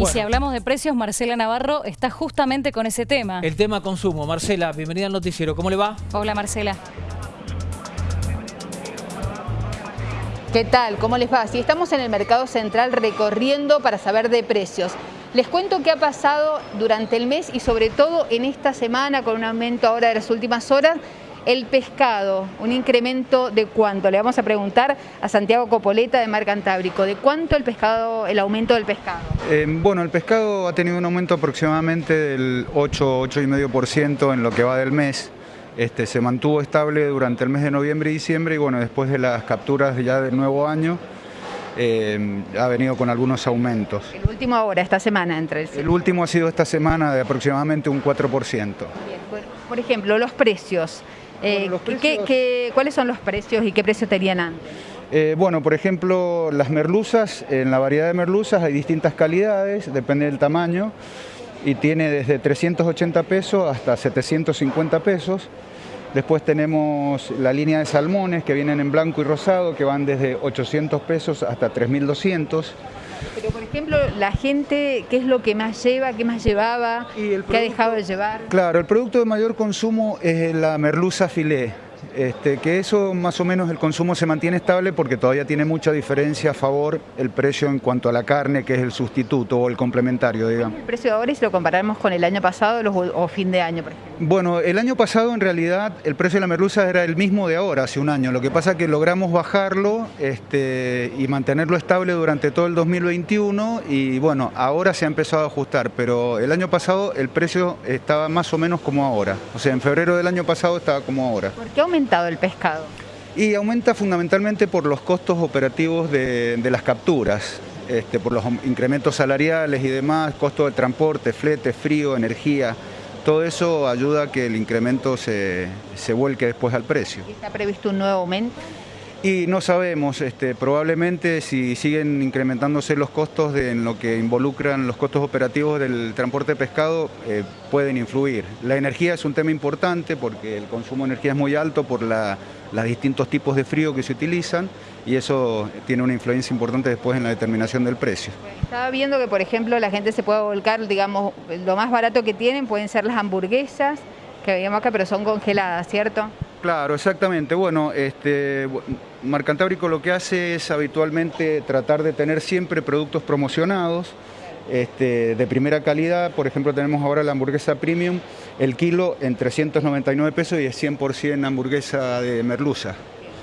Y si hablamos de precios, Marcela Navarro está justamente con ese tema. El tema consumo. Marcela, bienvenida al noticiero. ¿Cómo le va? Hola Marcela. ¿Qué tal? ¿Cómo les va? Si estamos en el mercado central recorriendo para saber de precios. Les cuento qué ha pasado durante el mes y sobre todo en esta semana con un aumento ahora de las últimas horas el pescado, un incremento de cuánto. Le vamos a preguntar a Santiago Copoleta de Mar Cantábrico, ¿de cuánto el pescado, el aumento del pescado? Eh, bueno, el pescado ha tenido un aumento aproximadamente del 8, 8,5% en lo que va del mes. Este, se mantuvo estable durante el mes de noviembre y diciembre y bueno, después de las capturas ya del nuevo año, eh, ha venido con algunos aumentos. El último ahora, esta semana entre el... El último ha sido esta semana de aproximadamente un 4%. Bien, por ejemplo, los precios. Eh, ¿Cuáles son los precios y qué precio tenían antes? Eh, bueno, por ejemplo, las merluzas, en la variedad de merluzas hay distintas calidades, depende del tamaño, y tiene desde 380 pesos hasta 750 pesos. Después tenemos la línea de salmones que vienen en blanco y rosado, que van desde 800 pesos hasta 3200. Pero, por ejemplo, la gente, ¿qué es lo que más lleva, qué más llevaba, qué ha dejado de llevar? Claro, el producto de mayor consumo es la merluza filé este, que eso más o menos el consumo se mantiene estable porque todavía tiene mucha diferencia a favor el precio en cuanto a la carne, que es el sustituto o el complementario, digamos. ¿El precio de ahora y si lo comparamos con el año pasado o fin de año, por ejemplo? Bueno, el año pasado en realidad el precio de la merluza era el mismo de ahora, hace un año. Lo que pasa es que logramos bajarlo este, y mantenerlo estable durante todo el 2021 y bueno, ahora se ha empezado a ajustar, pero el año pasado el precio estaba más o menos como ahora. O sea, en febrero del año pasado estaba como ahora. ¿Por qué aumentado el pescado? Y aumenta fundamentalmente por los costos operativos de, las capturas, este, por los incrementos salariales y demás, costo de transporte, flete, frío, energía. Todo eso ayuda a que el incremento se, se vuelque después al precio. ¿Está previsto un nuevo aumento? Y no sabemos, este, probablemente si siguen incrementándose los costos de, en lo que involucran los costos operativos del transporte de pescado, eh, pueden influir. La energía es un tema importante porque el consumo de energía es muy alto por los distintos tipos de frío que se utilizan y eso tiene una influencia importante después en la determinación del precio. Estaba viendo que, por ejemplo, la gente se puede volcar, digamos, lo más barato que tienen pueden ser las hamburguesas, que veíamos acá, pero son congeladas, ¿cierto? Claro, exactamente. Bueno, este, Marcantábrico lo que hace es habitualmente tratar de tener siempre productos promocionados este, de primera calidad. Por ejemplo, tenemos ahora la hamburguesa premium, el kilo en 399 pesos y es 100% hamburguesa de merluza.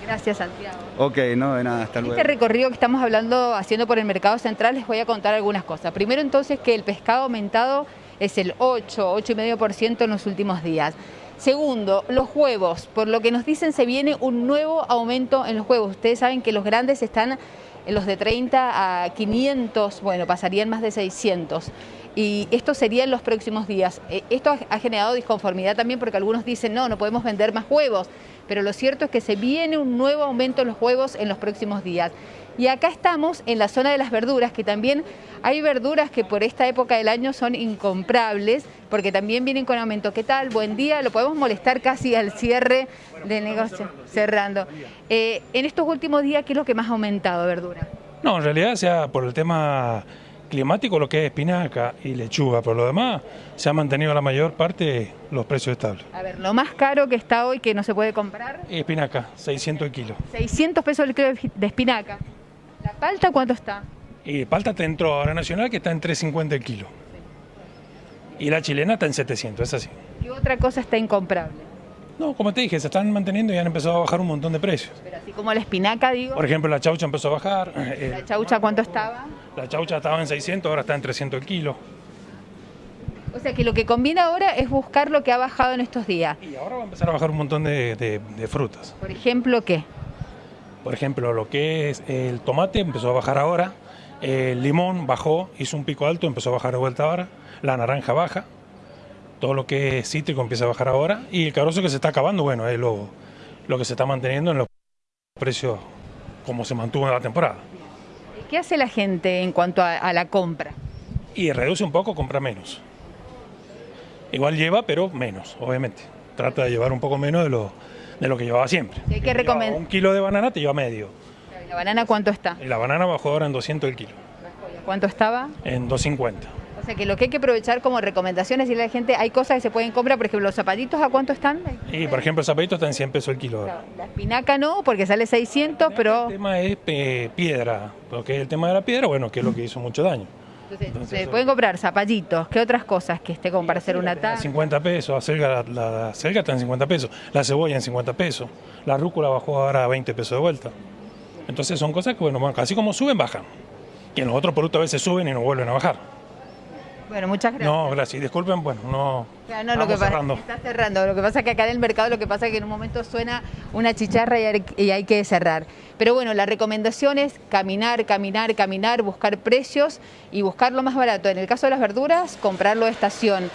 Gracias, Santiago. Ok, no, de nada, hasta luego. Este recorrido que estamos hablando, haciendo por el mercado central, les voy a contar algunas cosas. Primero, entonces, que el pescado aumentado es el 8, 8,5% en los últimos días. Segundo, los huevos. Por lo que nos dicen, se viene un nuevo aumento en los huevos. Ustedes saben que los grandes están en los de 30 a 500, bueno, pasarían más de 600. Y esto sería en los próximos días. Eh, esto ha generado disconformidad también porque algunos dicen, no, no podemos vender más huevos. Pero lo cierto es que se viene un nuevo aumento en los huevos en los próximos días. Y acá estamos en la zona de las verduras, que también hay verduras que por esta época del año son incomprables, porque también vienen con aumento. ¿Qué tal? Buen día, lo podemos molestar casi al cierre del negocio, cerrando. Eh, en estos últimos días, ¿qué es lo que más ha aumentado verdura? No, en realidad sea por el tema climático lo que es espinaca y lechuga, por lo demás se ha mantenido la mayor parte los precios estables. A ver, lo más caro que está hoy que no se puede comprar. Espinaca, 600 el kilo. 600 pesos el kilo de espinaca. ¿La palta cuánto está? Y palta te entró ahora nacional que está en 350 el kilo. Y la chilena está en 700, es así. ¿Qué otra cosa está incomprable? No, como te dije, se están manteniendo y han empezado a bajar un montón de precios. Pero así como la espinaca, digo. Por ejemplo, la chaucha empezó a bajar. ¿La chaucha cuánto estaba? La chaucha estaba en 600, ahora está en 300 el kilo. O sea que lo que conviene ahora es buscar lo que ha bajado en estos días. Y ahora va a empezar a bajar un montón de frutas. Por ejemplo, ¿qué? Por ejemplo, lo que es el tomate empezó a bajar ahora, el limón bajó, hizo un pico alto, empezó a bajar de vuelta ahora, la naranja baja, todo lo que es cítrico empieza a bajar ahora y el carozo que se está acabando, bueno, es lo, lo que se está manteniendo en los precios como se mantuvo en la temporada. ¿Qué hace la gente en cuanto a, a la compra? Y reduce un poco, compra menos. Igual lleva, pero menos, obviamente. Trata de llevar un poco menos de lo, de lo que llevaba siempre. ¿Qué que recomendar? Un kilo de banana te lleva medio. ¿Y la banana cuánto está? Y la banana bajó ahora en 200 el kilo. ¿Cuánto estaba? en 2.50. O sea que lo que hay que aprovechar como recomendaciones y decirle a la gente, hay cosas que se pueden comprar, por ejemplo, los zapatitos, ¿a cuánto están? Y por ejemplo, el zapatito está en 100 pesos el kilo. ahora. La espinaca no, porque sale 600, pero El tema es eh, piedra, porque el tema de la piedra, bueno, que es lo que hizo mucho daño. entonces, Entonces, se pueden comprar zapallitos, ¿qué otras cosas que esté como para hacer una A taza? 50 pesos, la está en 50 pesos, la cebolla en 50 pesos, la rúcula bajó ahora a 20 pesos de vuelta. Entonces son cosas que, bueno, bueno, así como suben, bajan. Y en los otros productos a veces suben y no vuelven a bajar. Bueno, muchas gracias. No, gracias. Disculpen, bueno, no. Claro, no, lo que pasa cerrando. está cerrando. Lo que pasa es que acá en el mercado lo que pasa es que en un momento suena una chicharra y hay, que cerrar. Pero bueno, la recomendación es caminar, caminar, caminar, buscar precios y buscar lo más barato. En el caso de las verduras, comprarlo de estación.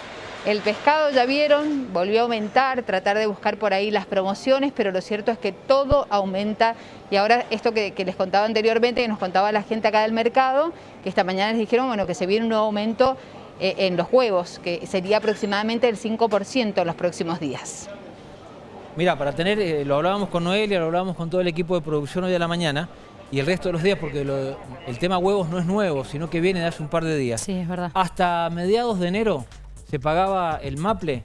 El pescado, ya vieron, volvió a aumentar, tratar de buscar por ahí las promociones, pero lo cierto es que todo aumenta. Y ahora esto que, que les contaba anteriormente, que nos contaba la gente acá del mercado, que esta mañana les dijeron bueno, que se viene un nuevo aumento en los huevos, que sería aproximadamente el 5% en los próximos días. Mira, para tener, eh, lo hablábamos con Noelia, lo hablábamos con todo el equipo de producción hoy a la mañana y el resto de los días, porque lo- el tema huevos no es nuevo, sino que viene de hace un par de días. Sí, es verdad. Hasta mediados de enero se pagaba el maple,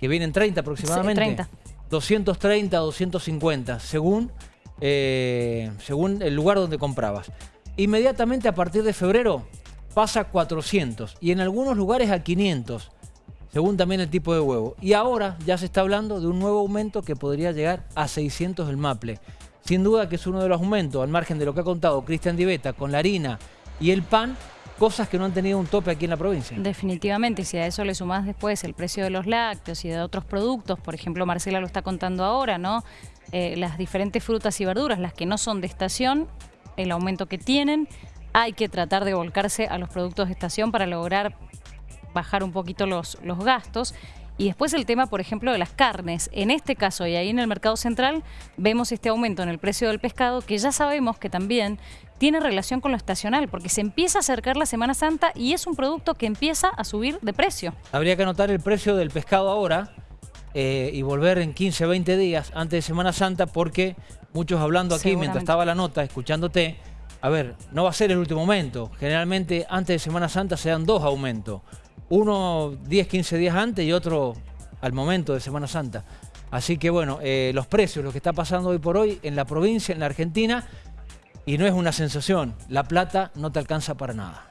que viene en 30 aproximadamente. 30. 230, 250, según, eh, según el lugar donde comprabas. Inmediatamente a partir de febrero pasa a 400 y en algunos lugares a 500, según también el tipo de huevo. Y ahora ya se está hablando de un nuevo aumento que podría llegar a 600 el maple. Sin duda que es uno de los aumentos, al margen de lo que ha contado Cristian Diveta con la harina y el pan, cosas que no han tenido un tope aquí en la provincia. Definitivamente, y si a eso le sumás después el precio de los lácteos y de otros productos, por ejemplo, Marcela lo está contando ahora, ¿no? Eh, las diferentes frutas y verduras, las que no son de estación, el aumento que tienen, hay que tratar de volcarse a los productos de estación para lograr bajar un poquito los, los gastos. Y después el tema, por ejemplo, de las carnes. En este caso y ahí en el mercado central vemos este aumento en el precio del pescado que ya sabemos que también tiene relación con lo estacional porque se empieza a acercar la Semana Santa y es un producto que empieza a subir de precio. Habría que anotar el precio del pescado ahora eh, y volver en 15, 20 días antes de Semana Santa porque muchos hablando aquí mientras estaba la nota, escuchándote, a ver, no va a ser el último aumento. Generalmente antes de Semana Santa se dan dos aumentos. Uno 10, 15 días antes y otro al momento de Semana Santa. Así que bueno, eh, los precios, lo que está pasando hoy por hoy en la provincia, en la Argentina, y no es una sensación, la plata no te alcanza para nada.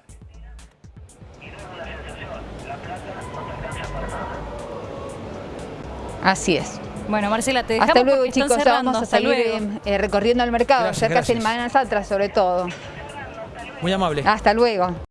Así es. Bueno, Marcela, te dejamos Hasta luego chicos, ya vamos a Hasta salir luego. eh, recorriendo el mercado, Gracias, cerca de gracias. Semana Santa sobre todo. Muy amable. Hasta luego.